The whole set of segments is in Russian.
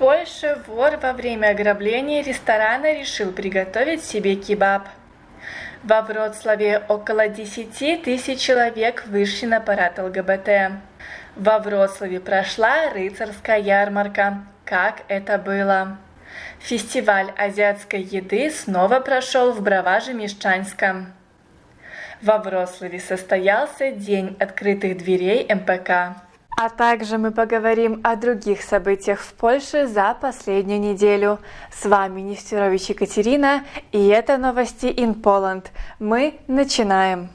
Польше вор во время ограбления ресторана решил приготовить себе кебаб. Во Вроцлаве около 10 тысяч человек вышли на парад ЛГБТ. Во Вроцлаве прошла рыцарская ярмарка. Как это было? Фестиваль азиатской еды снова прошел в Браваже-Мещанском. Во Вроцлаве состоялся День открытых дверей МПК. А также мы поговорим о других событиях в Польше за последнюю неделю. С вами Нестерович Екатерина, и это новости in Poland. Мы начинаем.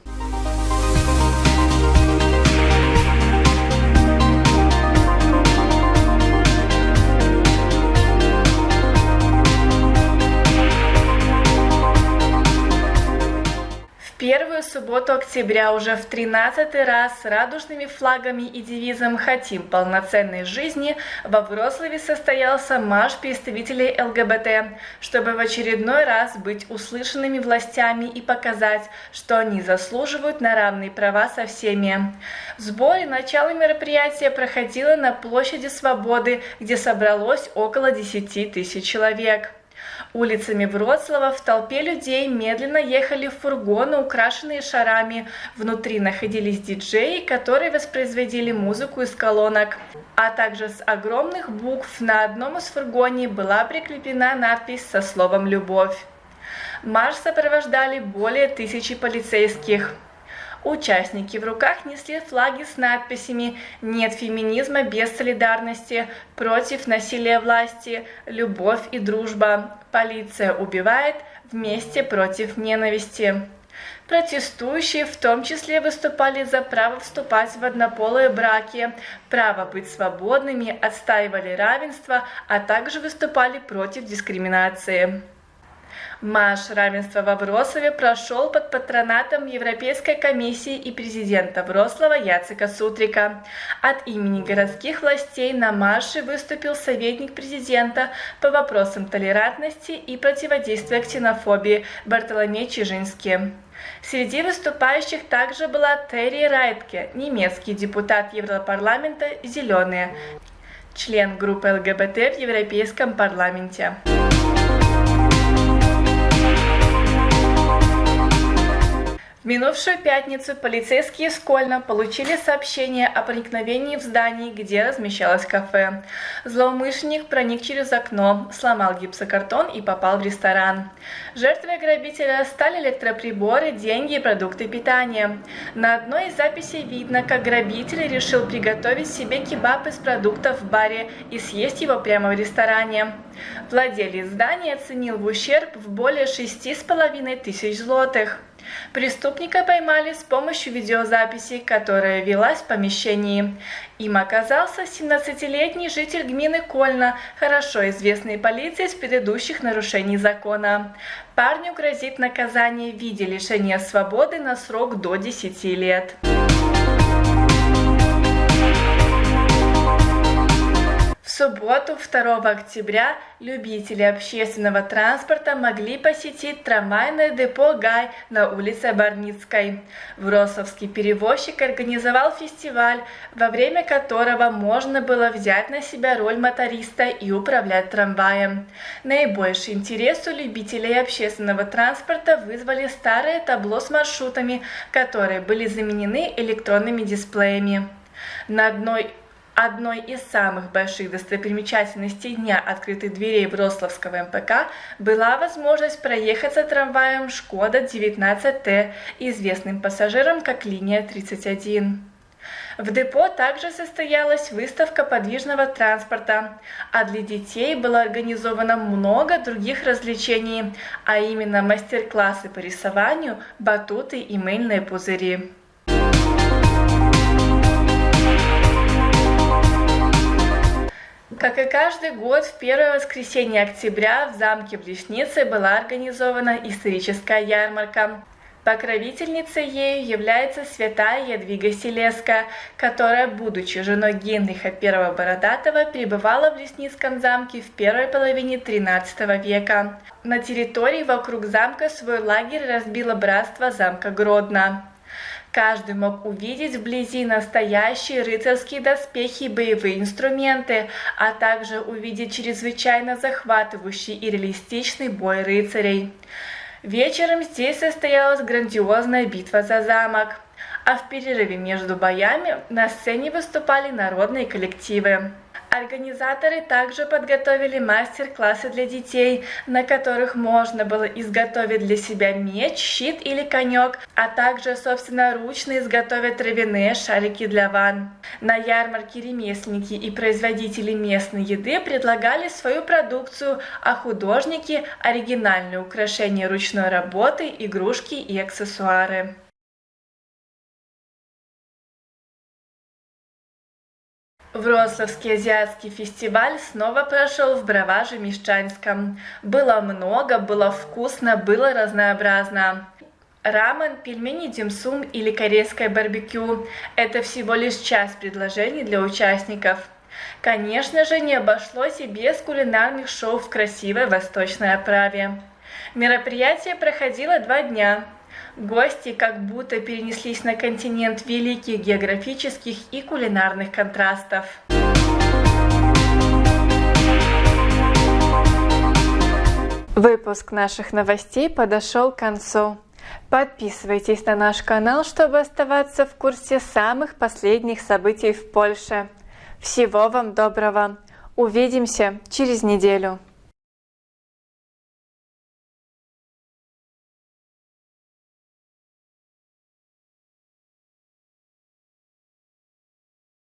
Первую субботу октября уже в 13 раз с радужными флагами и девизом «Хотим полноценной жизни» во Вроцлаве состоялся марш представителей ЛГБТ, чтобы в очередной раз быть услышанными властями и показать, что они заслуживают на равные права со всеми. В сборе начало мероприятия проходило на площади Свободы, где собралось около 10 тысяч человек. Улицами Вроцлава в толпе людей медленно ехали фургоны, украшенные шарами. Внутри находились диджеи, которые воспроизводили музыку из колонок. А также с огромных букв на одном из фургоней была прикреплена надпись со словом «Любовь». Марш сопровождали более тысячи полицейских. Участники в руках несли флаги с надписями «Нет феминизма без солидарности», «Против насилия власти», «Любовь и дружба», «Полиция убивает», «Вместе против ненависти». Протестующие в том числе выступали за право вступать в однополые браки, право быть свободными, отстаивали равенство, а также выступали против дискриминации. Марш равенства во Вроцлаве прошел под патронатом Европейской комиссии и президента Вроцлава Яцека Сутрика. От имени городских властей на марше выступил советник президента по вопросам толерантности и противодействия ксенофобии Бартоломей Чижинский. Среди выступающих также была Терри Райтке, немецкий депутат Европарламента «Зеленые», член группы ЛГБТ в Европейском парламенте. В минувшую пятницу полицейские из получили сообщение о проникновении в здание, где размещалось кафе. Злоумышленник проник через окно, сломал гипсокартон и попал в ресторан. Жертвой грабителя стали электроприборы, деньги и продукты питания. На одной из записей видно, как грабитель решил приготовить себе кебаб из продуктов в баре и съесть его прямо в ресторане. Владелец здания оценил в ущерб в более шести с половиной тысяч злотых. Преступника поймали с помощью видеозаписи, которая велась в помещении. Им оказался 17-летний житель гмины Кольна, хорошо известный полиции с предыдущих нарушений закона. Парню грозит наказание в виде лишения свободы на срок до 10 лет. Субботу 2 октября любители общественного транспорта могли посетить трамвайное депо «Гай» на улице Барницкой. Вросовский перевозчик организовал фестиваль, во время которого можно было взять на себя роль моториста и управлять трамваем. Наибольший интерес у любителей общественного транспорта вызвали старые табло с маршрутами, которые были заменены электронными дисплеями. На одной Одной из самых больших достопримечательностей Дня открытых дверей Вроцлавского МПК была возможность проехаться трамваем «Шкода 19Т», известным пассажирам как линия 31. В депо также состоялась выставка подвижного транспорта, а для детей было организовано много других развлечений, а именно мастер-классы по рисованию, батуты и мыльные пузыри. Как и каждый год, в первое воскресенье октября в замке Блешницы была организована историческая ярмарка. Покровительницей ею является святая Ядвига Селеска, которая, будучи женой Генриха I Бородатого, пребывала в Лесницком замке в первой половине XIII века. На территории вокруг замка свой лагерь разбило братство замка Гродно. Каждый мог увидеть вблизи настоящие рыцарские доспехи и боевые инструменты, а также увидеть чрезвычайно захватывающий и реалистичный бой рыцарей. Вечером здесь состоялась грандиозная битва за замок, а в перерыве между боями на сцене выступали народные коллективы. Организаторы также подготовили мастер-классы для детей, на которых можно было изготовить для себя меч, щит или конек, а также собственноручно изготовить травяные шарики для ванн. На ярмарке ремесленники и производители местной еды предлагали свою продукцию, а художники – оригинальные украшения ручной работы, игрушки и аксессуары. Вроцлавский азиатский фестиваль снова прошел в Браваже Мещанском. Было много, было вкусно, было разнообразно. Рамен, пельмени димсум или корейское барбекю – это всего лишь часть предложений для участников. Конечно же, не обошлось и без кулинарных шоу в красивой восточной оправе. Мероприятие проходило два дня. Гости как будто перенеслись на континент великих географических и кулинарных контрастов. Выпуск наших новостей подошел к концу. Подписывайтесь на наш канал, чтобы оставаться в курсе самых последних событий в Польше. Всего вам доброго! Увидимся через неделю!